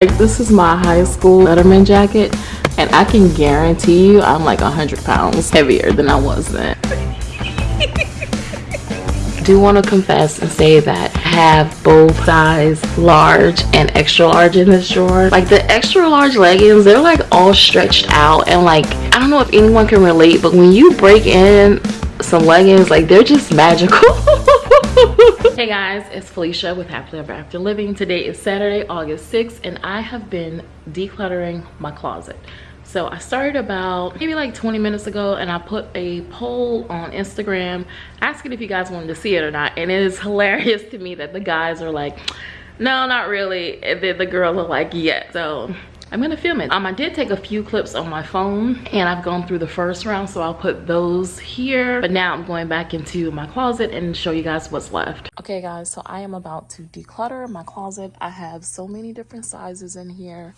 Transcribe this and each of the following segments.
Like, this is my high school Letterman jacket, and I can guarantee you I'm like 100 pounds heavier than I was then. do want to confess and say that I have both size large and extra large in this drawer. Like the extra large leggings, they're like all stretched out and like, I don't know if anyone can relate, but when you break in some leggings, like they're just magical. hey guys it's felicia with happily ever after living. Today is saturday august 6th and i have been decluttering my closet. So i started about maybe like 20 minutes ago and i put a poll on instagram asking if you guys wanted to see it or not and it is hilarious to me that the guys are like no not really and then the girls are like yeah so I'm gonna film it. Um, I did take a few clips on my phone and I've gone through the first round, so I'll put those here. But now I'm going back into my closet and show you guys what's left. Okay guys, so I am about to declutter my closet. I have so many different sizes in here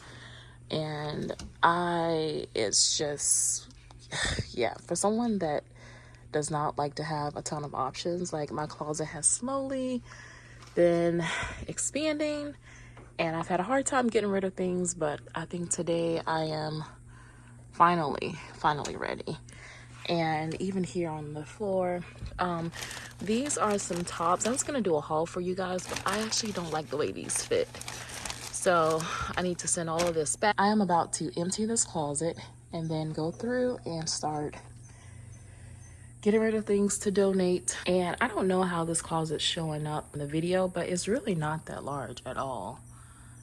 and I, it's just, yeah, for someone that does not like to have a ton of options, like my closet has slowly been expanding and I've had a hard time getting rid of things, but I think today I am finally, finally ready. And even here on the floor, um, these are some tops. I was gonna do a haul for you guys, but I actually don't like the way these fit. So I need to send all of this back. I am about to empty this closet and then go through and start getting rid of things to donate. And I don't know how this closet's showing up in the video, but it's really not that large at all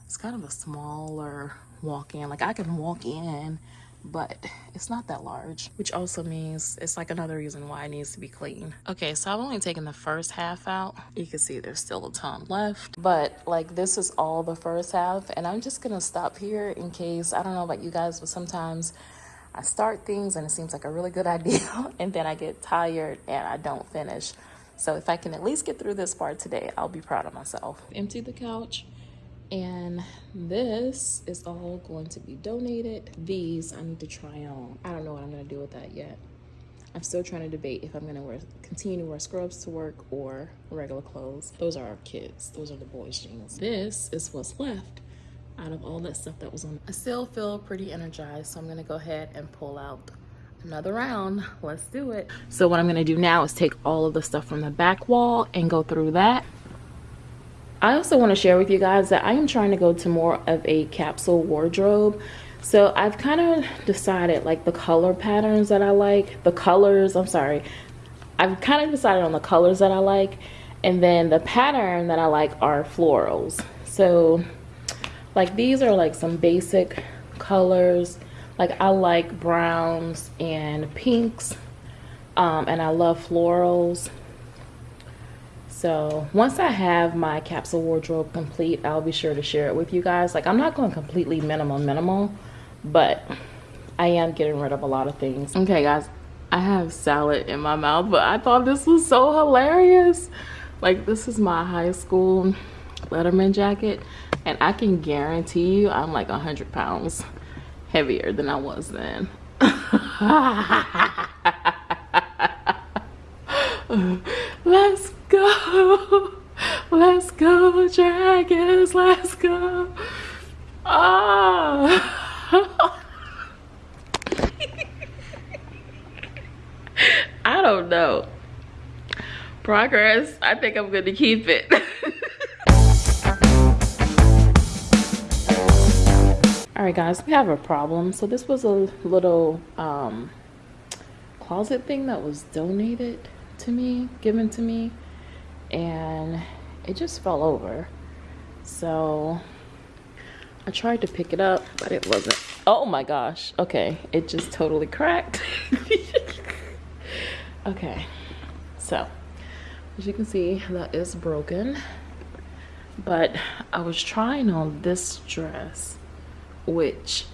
it's kind of a smaller walk-in. Like i can walk in but it's not that large which also means it's like another reason why it needs to be clean. Okay so i've only taken the first half out. You can see there's still a ton left but like this is all the first half and i'm just gonna stop here in case i don't know about you guys but sometimes i start things and it seems like a really good idea and then i get tired and i don't finish. So if i can at least get through this part today i'll be proud of myself. Empty the couch and this is all going to be donated. These i need to try on. I don't know what i'm going to do with that yet. I'm still trying to debate if i'm going to wear continue to wear scrubs to work or regular clothes. Those are our kids. Those are the boys jeans. This is what's left out of all that stuff that was on. I still feel pretty energized so i'm going to go ahead and pull out another round. Let's do it. So what i'm going to do now is take all of the stuff from the back wall and go through that I also want to share with you guys that I am trying to go to more of a capsule wardrobe. So I've kind of decided like the color patterns that I like, the colors, I'm sorry. I've kind of decided on the colors that I like and then the pattern that I like are florals. So like these are like some basic colors. Like I like browns and pinks um, and I love florals so once I have my capsule wardrobe complete, I'll be sure to share it with you guys. Like I'm not going completely minimal minimal, but I am getting rid of a lot of things. Okay guys, I have salad in my mouth, but I thought this was so hilarious. Like this is my high school Letterman jacket and I can guarantee you I'm like 100 pounds heavier than I was then. Let's go. Let's go, dragons. Let's go. Oh. I don't know. Progress. I think I'm going to keep it. all right guys we have a problem so this was a little um closet thing that was donated to me given to me and it just fell over. So I tried to pick it up but it wasn't oh my gosh okay it just totally cracked. Okay so as you can see that is broken but I was trying on this dress which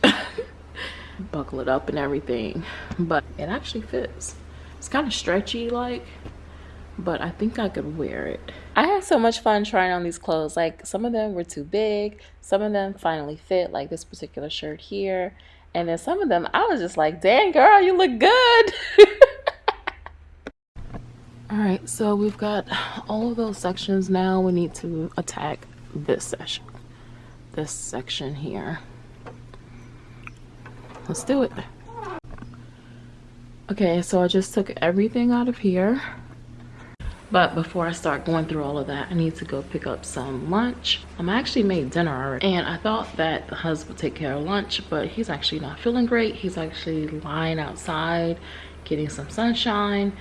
buckle it up and everything but it actually fits. It's kind of stretchy like but I think I could wear it. I had so much fun trying on these clothes. Like some of them were too big, some of them finally fit, like this particular shirt here. And then some of them, I was just like, dang girl, you look good. all right, so we've got all of those sections now. We need to attack this section. this section here. Let's do it. Okay, so I just took everything out of here. But before I start going through all of that, I need to go pick up some lunch. I'm actually made dinner already. And I thought that the husband would take care of lunch, but he's actually not feeling great. He's actually lying outside, getting some sunshine.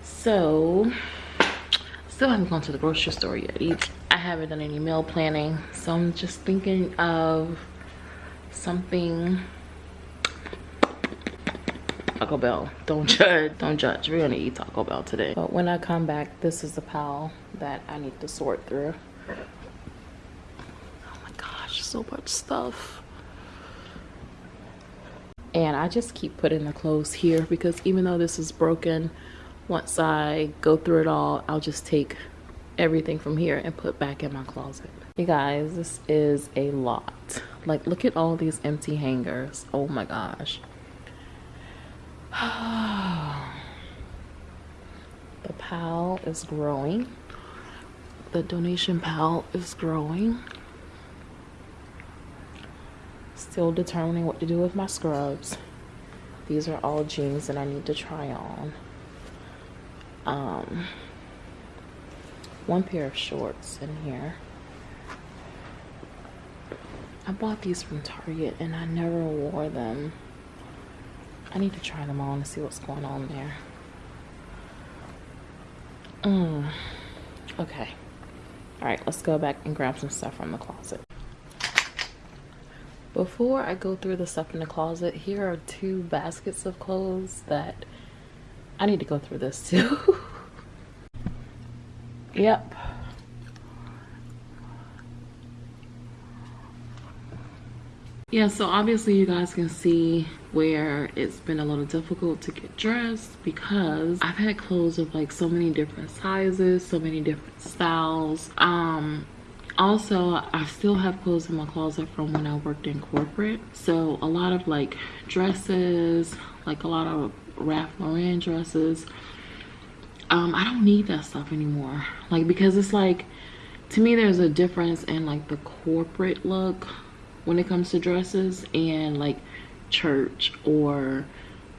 So, still haven't gone to the grocery store yet. I haven't done any meal planning. So I'm just thinking of something Taco Bell. Don't judge. Don't judge. We're gonna eat Taco Bell today. But when I come back, this is the pile that I need to sort through. Oh my gosh, so much stuff. And I just keep putting the clothes here because even though this is broken, once I go through it all, I'll just take everything from here and put back in my closet. You guys, this is a lot. Like, look at all these empty hangers. Oh my gosh. The pal is growing. The donation pal is growing. Still determining what to do with my scrubs. These are all jeans that I need to try on. Um, one pair of shorts in here. I bought these from Target and I never wore them. I need to try them on and see what's going on there. Mm. Okay. All right, let's go back and grab some stuff from the closet. Before I go through the stuff in the closet, here are two baskets of clothes that I need to go through this too. yep. Yeah, so obviously you guys can see where it's been a little difficult to get dressed because I've had clothes of like so many different sizes, so many different styles. Um, also, I still have clothes in my closet from when I worked in corporate. So a lot of like dresses, like a lot of Ralph Lauren dresses. Um, I don't need that stuff anymore. Like because it's like, to me there's a difference in like the corporate look when it comes to dresses and like church or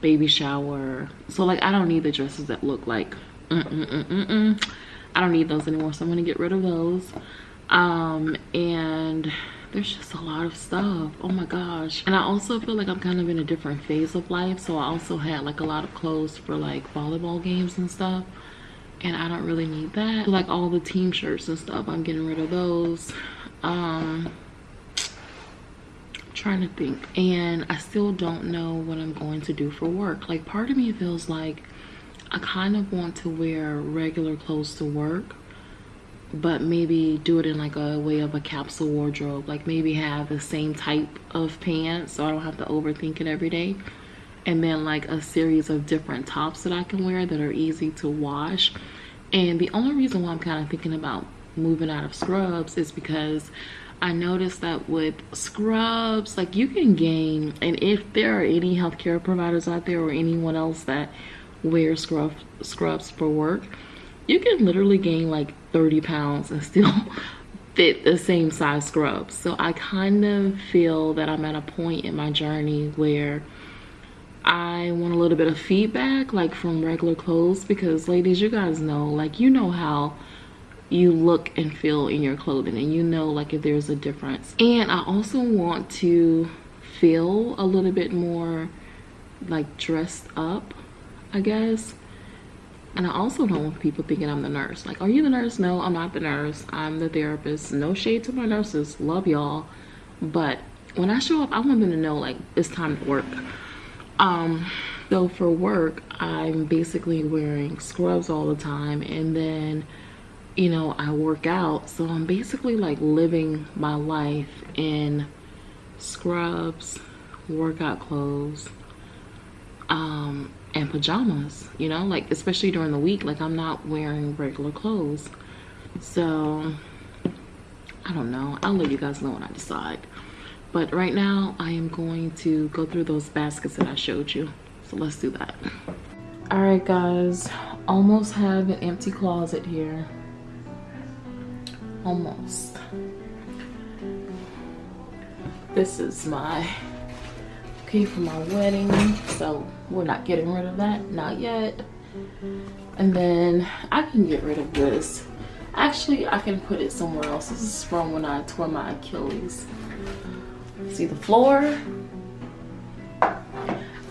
baby shower. So like I don't need the dresses that look like mm -mm -mm, mm, mm. I don't need those anymore. So I'm gonna get rid of those. Um and there's just a lot of stuff. Oh my gosh. And I also feel like I'm kind of in a different phase of life. So I also had like a lot of clothes for like volleyball games and stuff. And I don't really need that. Like all the team shirts and stuff, I'm getting rid of those. Um trying to think and i still don't know what i'm going to do for work. Like part of me feels like i kind of want to wear regular clothes to work but maybe do it in like a way of a capsule wardrobe. Like maybe have the same type of pants so i don't have to overthink it every day. And then like a series of different tops that i can wear that are easy to wash. And the only reason why i'm kind of thinking about moving out of scrubs is because I noticed that with scrubs, like you can gain, and if there are any healthcare providers out there or anyone else that wears scrub, scrubs for work, you can literally gain like 30 pounds and still fit the same size scrubs. So I kind of feel that I'm at a point in my journey where I want a little bit of feedback like from regular clothes because ladies, you guys know, like you know how you look and feel in your clothing and you know like if there's a difference. And i also want to feel a little bit more like dressed up i guess. And i also don't want people thinking i'm the nurse. Like are you the nurse? No i'm not the nurse. I'm the therapist. No shade to my nurses. Love y'all. But when i show up i want them to know like it's time to work. Um so for work i'm basically wearing scrubs all the time. And then you know, I work out. So I'm basically like living my life in scrubs, workout clothes, um, and pajamas, you know, like especially during the week, like I'm not wearing regular clothes. So I don't know. I'll let you guys know when I decide. But right now I am going to go through those baskets that I showed you. So let's do that. All right, guys, almost have an empty closet here almost. This is my key for my wedding so we're not getting rid of that not yet. And then i can get rid of this. Actually i can put it somewhere else. This is from when i tore my achilles. See the floor?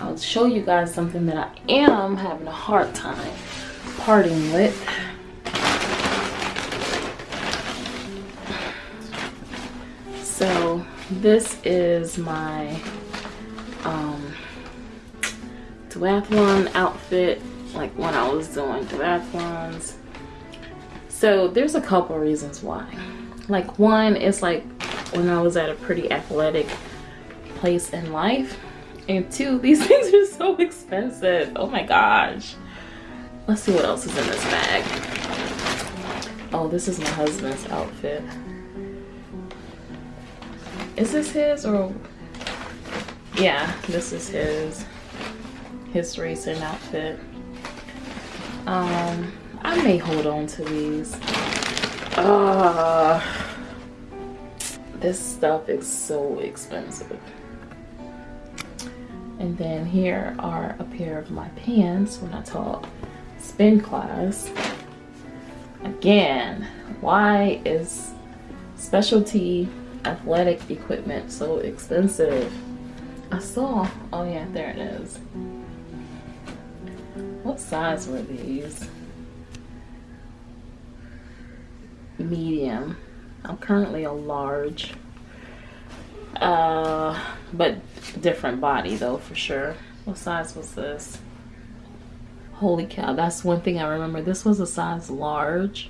I'll show you guys something that i am having a hard time parting with this is my um duathlon outfit like when i was doing duathlons. So there's a couple reasons why. Like one is like when i was at a pretty athletic place in life and two these things are so expensive. Oh my gosh. Let's see what else is in this bag. Oh this is my husband's outfit is this his or? Yeah this is his. His racing outfit. Um i may hold on to these. Uh this stuff is so expensive. And then here are a pair of my pants when i taught spin class. Again why is specialty athletic equipment so expensive. I saw, oh yeah, there it is. What size were these? Medium. I'm currently a large. Uh, but different body though, for sure. What size was this? Holy cow, that's one thing I remember. This was a size large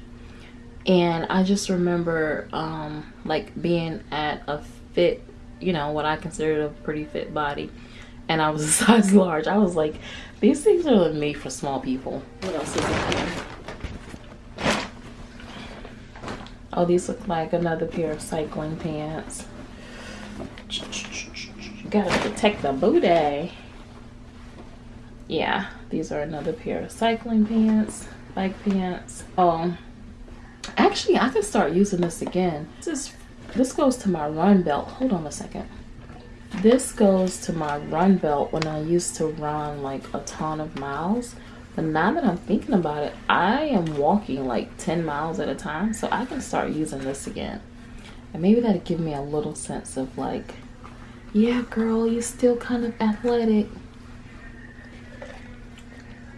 and i just remember um like being at a fit you know what i considered a pretty fit body. And i was a size large. I was like these things are made for small people. What else is in here? Oh these look like another pair of cycling pants. You gotta protect the booty. Yeah these are another pair of cycling pants bike pants. Oh Actually, I can start using this again. This is this goes to my run belt. Hold on a second. This goes to my run belt when I used to run like a ton of miles. But now that I'm thinking about it, I am walking like 10 miles at a time. So I can start using this again. And maybe that'll give me a little sense of like, yeah, girl, you're still kind of athletic.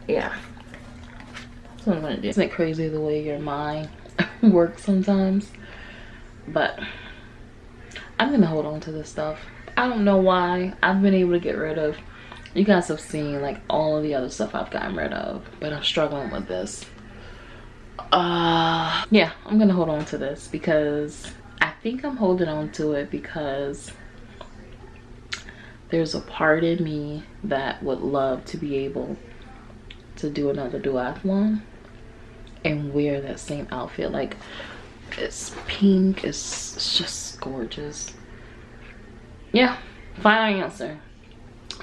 Yeah. That's what I'm gonna do. Isn't it crazy the way your mind work sometimes. But i'm gonna hold on to this stuff. I don't know why. I've been able to get rid of you guys have seen like all of the other stuff i've gotten rid of but i'm struggling with this. Uh yeah i'm gonna hold on to this because i think i'm holding on to it because there's a part in me that would love to be able to do another duathlon and wear that same outfit. Like it's pink it's, it's just gorgeous. Yeah final answer.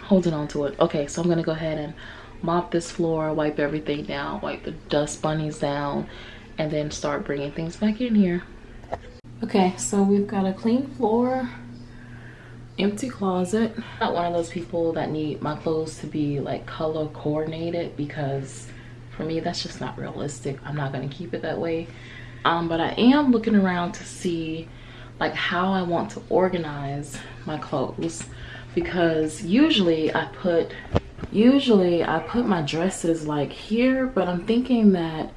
Holding on to it. Okay so i'm gonna go ahead and mop this floor wipe everything down wipe the dust bunnies down and then start bringing things back in here. Okay so we've got a clean floor empty closet. Not one of those people that need my clothes to be like color coordinated because for me that's just not realistic. I'm not going to keep it that way. Um, but i am looking around to see like how i want to organize my clothes. Because usually i put usually i put my dresses like here but i'm thinking that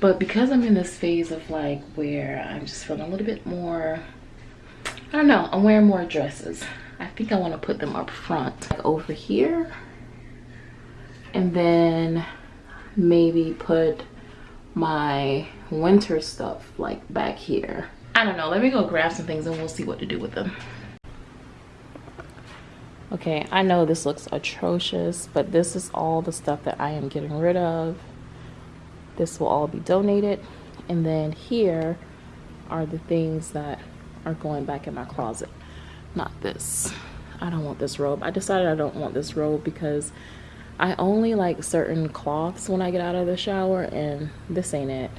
but because i'm in this phase of like where i'm just feeling a little bit more i don't know i'm wearing more dresses. I think i want to put them up front like over here. And then maybe put my winter stuff like back here. I don't know. Let me go grab some things and we'll see what to do with them. Okay i know this looks atrocious but this is all the stuff that i am getting rid of. This will all be donated. And then here are the things that are going back in my closet. Not this. I don't want this robe. I decided i don't want this robe because I only like certain cloths when I get out of the shower and this ain't it.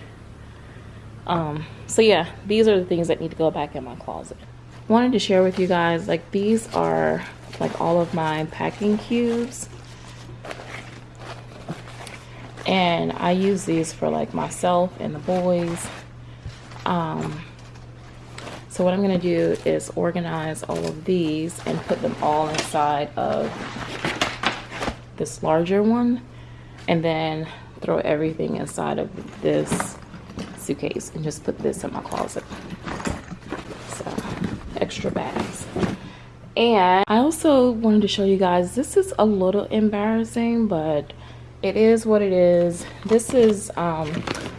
Um, so yeah, these are the things that need to go back in my closet. wanted to share with you guys like these are like all of my packing cubes and I use these for like myself and the boys um, so what I'm gonna do is organize all of these and put them all inside of this larger one and then throw everything inside of this suitcase and just put this in my closet. So extra bags. And I also wanted to show you guys this is a little embarrassing but it is what it is. This is um,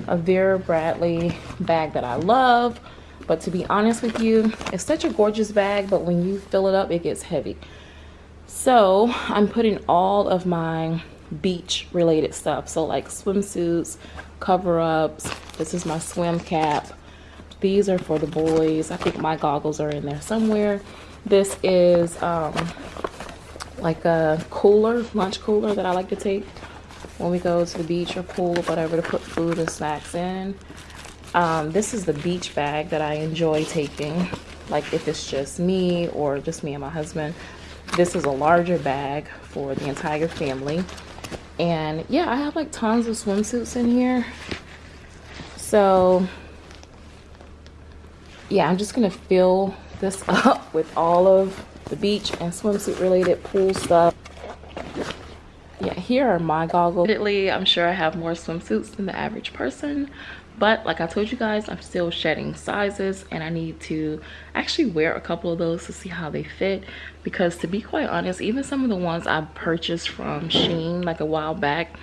a Vera Bradley bag that I love but to be honest with you it's such a gorgeous bag but when you fill it up it gets heavy so I'm putting all of my beach related stuff so like swimsuits cover-ups this is my swim cap these are for the boys I think my goggles are in there somewhere this is um, like a cooler lunch cooler that I like to take when we go to the beach or pool or whatever to put food and snacks in. Um, this is the beach bag that I enjoy taking. Like if it's just me or just me and my husband. This is a larger bag for the entire family. And yeah, I have like tons of swimsuits in here. So yeah, I'm just gonna fill this up with all of the beach and swimsuit related pool stuff yeah here are my goggles i'm sure i have more swimsuits than the average person but like i told you guys i'm still shedding sizes and i need to actually wear a couple of those to see how they fit because to be quite honest even some of the ones i purchased from shein like a while back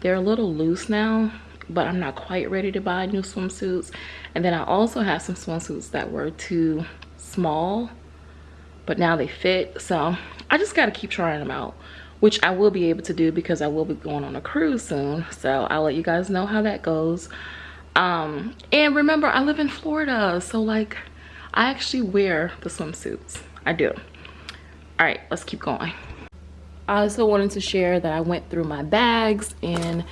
they're a little loose now but i'm not quite ready to buy new swimsuits and then i also have some swimsuits that were too small but now they fit so i just got to keep trying them out which I will be able to do because I will be going on a cruise soon. So I'll let you guys know how that goes. Um, and remember, I live in Florida, so like I actually wear the swimsuits. I do. All right, let's keep going. I also wanted to share that I went through my bags and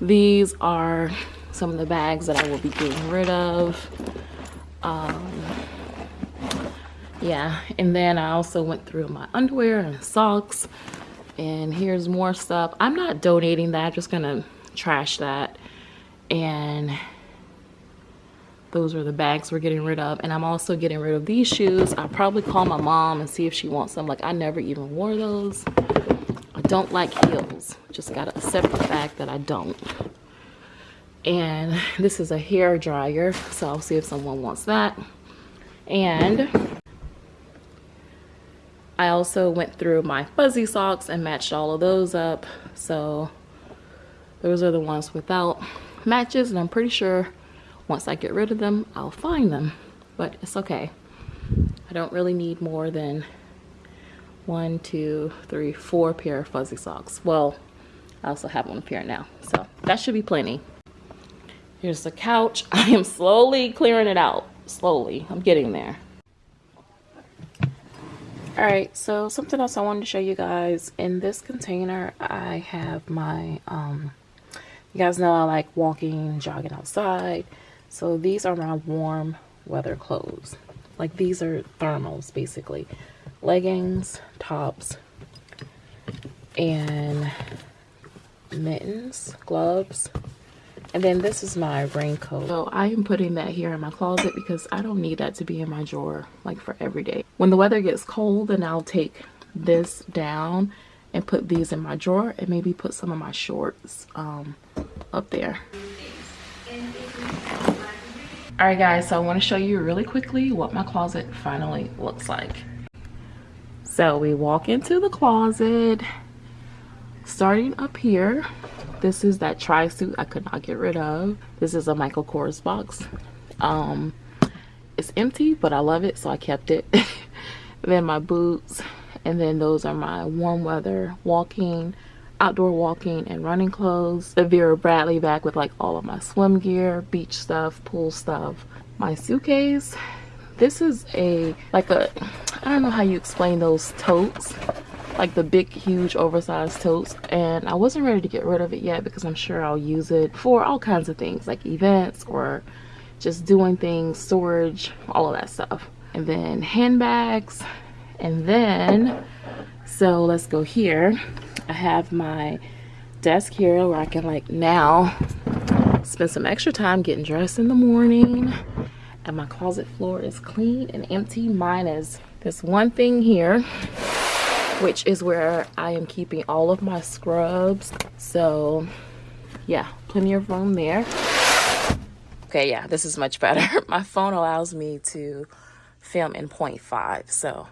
these are some of the bags that I will be getting rid of. Um, yeah, and then I also went through my underwear and socks and here's more stuff i'm not donating that i'm just gonna trash that and those are the bags we're getting rid of. And i'm also getting rid of these shoes. I'll probably call my mom and see if she wants them. Like i never even wore those. I don't like heels. Just gotta accept the fact that i don't. And this is a hair dryer so i'll see if someone wants that. And I also went through my fuzzy socks and matched all of those up. So those are the ones without matches and I'm pretty sure once I get rid of them, I'll find them, but it's okay. I don't really need more than one, two, three, four pair of fuzzy socks. Well, I also have one pair now, so that should be plenty. Here's the couch. I am slowly clearing it out, slowly. I'm getting there all right so something else i wanted to show you guys in this container i have my um you guys know i like walking jogging outside so these are my warm weather clothes like these are thermals basically leggings tops and mittens gloves and then this is my raincoat. So I am putting that here in my closet because I don't need that to be in my drawer like for every day. When the weather gets cold, then I'll take this down and put these in my drawer and maybe put some of my shorts um, up there. Alright guys, so I want to show you really quickly what my closet finally looks like. So we walk into the closet, starting up here this is that tri-suit I could not get rid of. This is a Michael Kors box. Um, it's empty, but I love it, so I kept it. then my boots, and then those are my warm weather walking, outdoor walking and running clothes. The Vera Bradley bag with like all of my swim gear, beach stuff, pool stuff. My suitcase, this is a, like a, I don't know how you explain those totes like the big huge oversized totes and I wasn't ready to get rid of it yet because I'm sure I'll use it for all kinds of things like events or just doing things storage all of that stuff and then handbags and then so let's go here i have my desk here where i can like now spend some extra time getting dressed in the morning. And my closet floor is clean and empty. Minus this one thing here which is where i am keeping all of my scrubs. So yeah plenty of room there. Okay yeah this is much better. My phone allows me to film in 0.5 so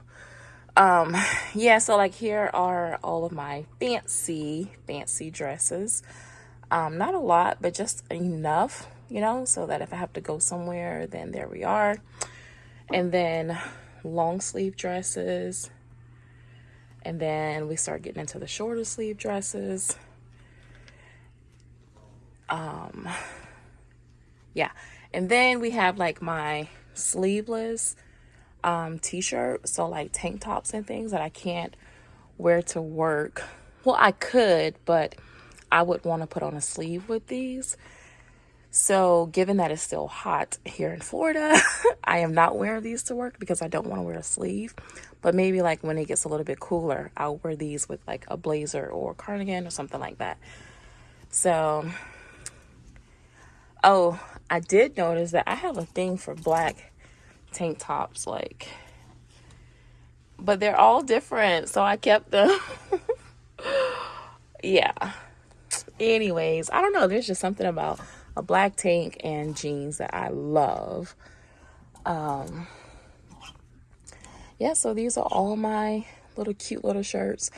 um yeah so like here are all of my fancy fancy dresses. Um not a lot but just enough you know so that if i have to go somewhere then there we are. And then long sleeve dresses. And then we start getting into the shorter sleeve dresses. Um yeah. And then we have like my sleeveless um, t-shirt so like tank tops and things that I can't wear to work. Well I could but I would want to put on a sleeve with these. So given that it's still hot here in Florida I am not wearing these to work because I don't want to wear a sleeve. But maybe like when it gets a little bit cooler I'll wear these with like a blazer or cardigan or something like that. So oh I did notice that I have a thing for black tank tops like but they're all different so i kept them. Yeah. Anyways i don't know there's just something about a black tank and jeans that i love. Um yeah so these are all my little cute little shirts.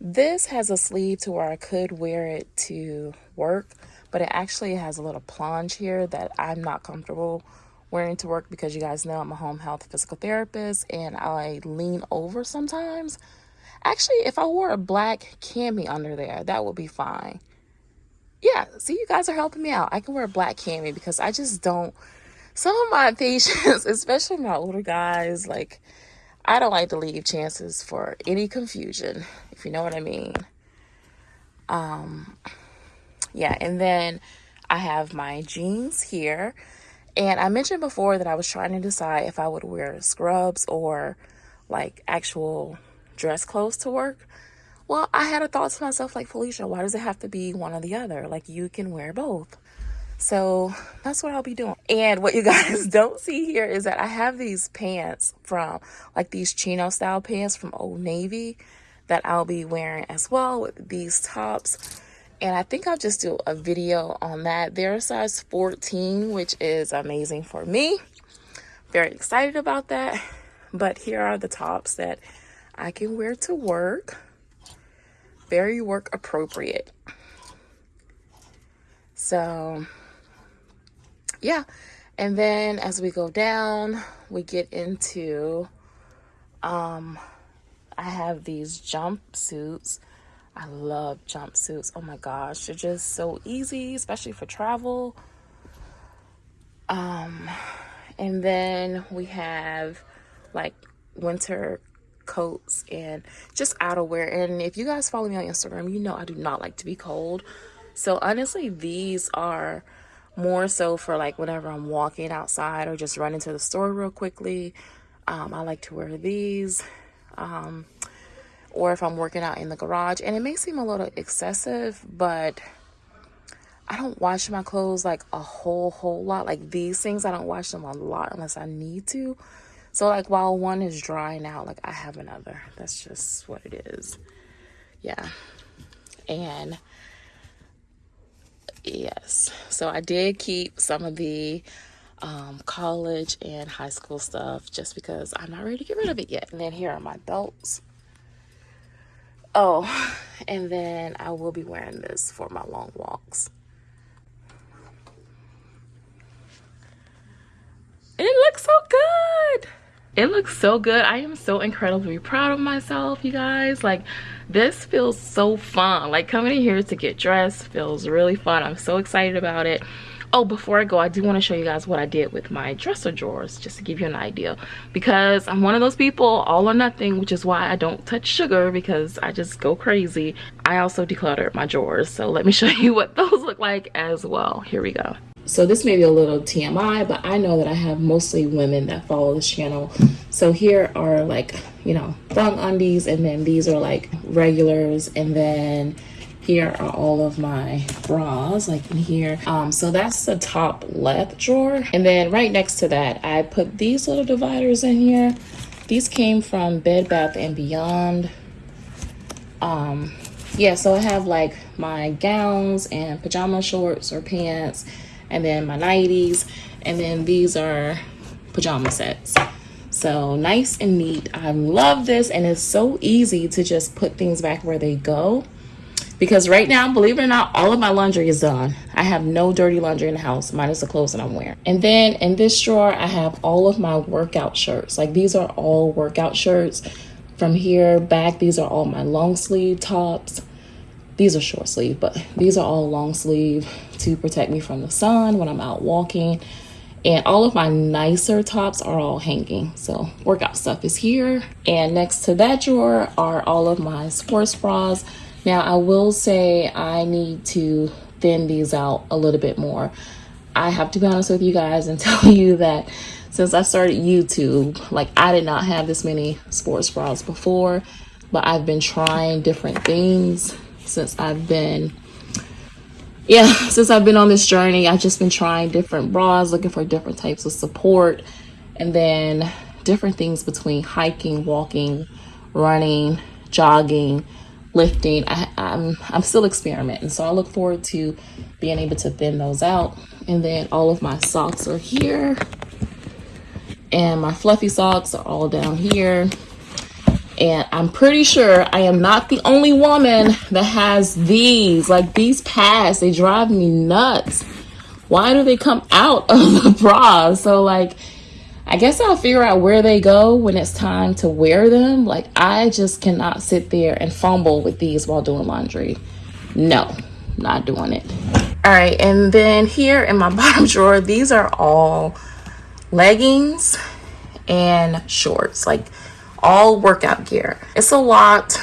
This has a sleeve to where i could wear it to work but it actually has a little plunge here that i'm not comfortable wearing to work because you guys know I'm a home health physical therapist and I lean over sometimes. Actually, if I wore a black cami under there, that would be fine. Yeah, see, you guys are helping me out. I can wear a black cami because I just don't. Some of my patients, especially my older guys, like, I don't like to leave chances for any confusion, if you know what I mean. Um, yeah, and then I have my jeans here and I mentioned before that I was trying to decide if I would wear scrubs or like actual dress clothes to work. Well, I had a thought to myself like, Felicia, why does it have to be one or the other? Like, you can wear both. So that's what I'll be doing. And what you guys don't see here is that I have these pants from like these chino style pants from Old Navy that I'll be wearing as well with these tops and I think I'll just do a video on that. They're a size 14, which is amazing for me. Very excited about that. But here are the tops that I can wear to work. Very work appropriate. So, yeah. And then as we go down, we get into, um, I have these jumpsuits I love jumpsuits. Oh my gosh, they're just so easy, especially for travel. Um, and then we have like winter coats and just outerwear. And if you guys follow me on Instagram, you know I do not like to be cold. So honestly, these are more so for like whenever I'm walking outside or just running to the store real quickly. Um, I like to wear these. Um, or if I'm working out in the garage. And it may seem a little excessive, but I don't wash my clothes like a whole, whole lot. Like these things, I don't wash them a lot unless I need to. So like while one is drying out, like I have another. That's just what it is. Yeah. And yes, so I did keep some of the um, college and high school stuff just because I'm not ready to get rid of it yet. And then here are my belts. Oh, and then I will be wearing this for my long walks. It looks so good. It looks so good. I am so incredibly proud of myself, you guys. Like, this feels so fun. Like, coming in here to get dressed feels really fun. I'm so excited about it oh before i go i do want to show you guys what i did with my dresser drawers just to give you an idea. Because i'm one of those people all or nothing which is why i don't touch sugar because i just go crazy. I also decluttered my drawers so let me show you what those look like as well. Here we go. So this may be a little TMI, but I know that I have mostly women that follow this channel. So here are like, you know, thong undies, and then these are like regulars, and then here are all of my bras like in here. Um so that's the top left drawer. And then right next to that i put these little dividers in here. These came from bed bath and beyond. Um yeah so i have like my gowns and pajama shorts or pants and then my nighties and then these are pajama sets. So nice and neat. I love this and it's so easy to just put things back where they go because right now believe it or not all of my laundry is done i have no dirty laundry in the house minus the clothes that i'm wearing and then in this drawer i have all of my workout shirts like these are all workout shirts from here back these are all my long sleeve tops these are short sleeve, but these are all long sleeve to protect me from the sun when I'm out walking. And all of my nicer tops are all hanging. So workout stuff is here. And next to that drawer are all of my sports bras. Now I will say I need to thin these out a little bit more. I have to be honest with you guys and tell you that since I started YouTube, like I did not have this many sports bras before, but I've been trying different things since I've been yeah since I've been on this journey I've just been trying different bras looking for different types of support and then different things between hiking walking running jogging lifting I, am I'm, I'm still experimenting so I look forward to being able to thin those out and then all of my socks are here and my fluffy socks are all down here and I'm pretty sure I am not the only woman that has these. Like these pads, they drive me nuts. Why do they come out of the bra? So like, I guess I'll figure out where they go when it's time to wear them. Like I just cannot sit there and fumble with these while doing laundry. No, not doing it. All right, and then here in my bottom drawer, these are all leggings and shorts. Like all workout gear. It's a lot.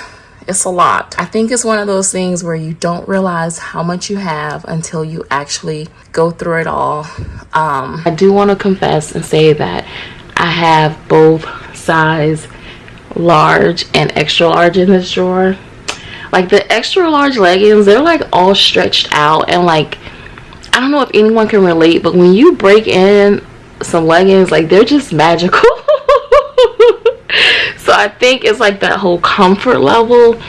It's a lot. I think it's one of those things where you don't realize how much you have until you actually go through it all. Um, I do want to confess and say that I have both size large and extra large in this drawer. Like the extra large leggings, they're like all stretched out and like, I don't know if anyone can relate, but when you break in some leggings, like they're just magical. I think it's like that whole comfort level.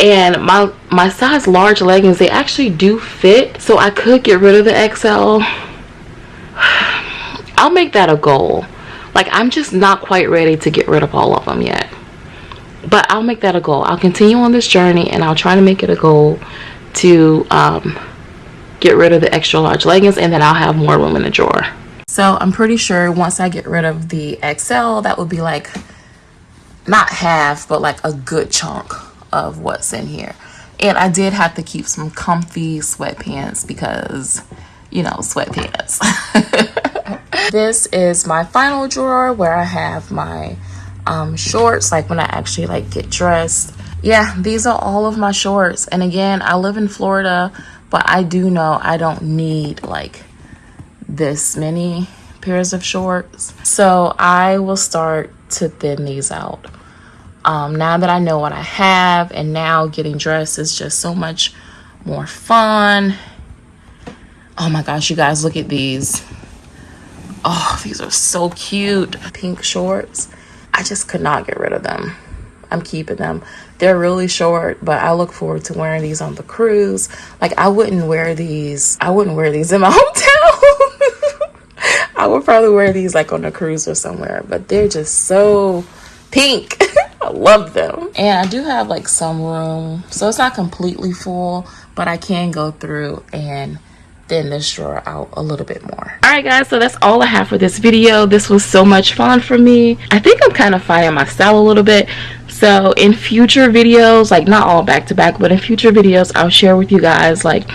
And my my size large leggings they actually do fit so i could get rid of the xl i'll make that a goal. Like i'm just not quite ready to get rid of all of them yet. But i'll make that a goal. I'll continue on this journey and i'll try to make it a goal to um, get rid of the extra large leggings and then i'll have more room in the drawer. So i'm pretty sure once i get rid of the xl that would be like not half but like a good chunk of what's in here. And i did have to keep some comfy sweatpants because you know sweatpants. This is my final drawer where i have my um, shorts like when i actually like get dressed. Yeah these are all of my shorts. And again i live in florida but i do know i don't need like this many pairs of shorts. So i will start to thin these out um, now that I know what I have and now getting dressed is just so much more fun. Oh my gosh, you guys, look at these. Oh, these are so cute. Pink shorts. I just could not get rid of them. I'm keeping them. They're really short, but I look forward to wearing these on the cruise. Like I wouldn't wear these. I wouldn't wear these in my hometown. I would probably wear these like on a cruise or somewhere, but they're just so pink. I love them. And I do have like some room. So it's not completely full, but I can go through and thin this drawer out a little bit more. Alright guys, so that's all I have for this video. This was so much fun for me. I think I'm kind of finding my style a little bit. So in future videos, like not all back to back, but in future videos, I'll share with you guys like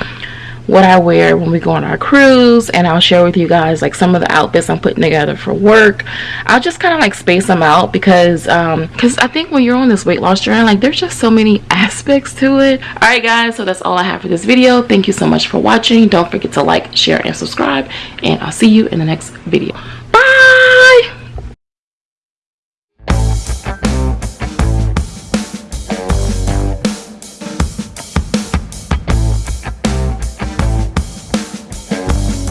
what I wear when we go on our cruise and I'll share with you guys like some of the outfits I'm putting together for work. I'll just kind of like space them out because um because I think when you're on this weight loss journey like there's just so many aspects to it. Alright guys so that's all I have for this video. Thank you so much for watching. Don't forget to like, share, and subscribe and I'll see you in the next video. Bye!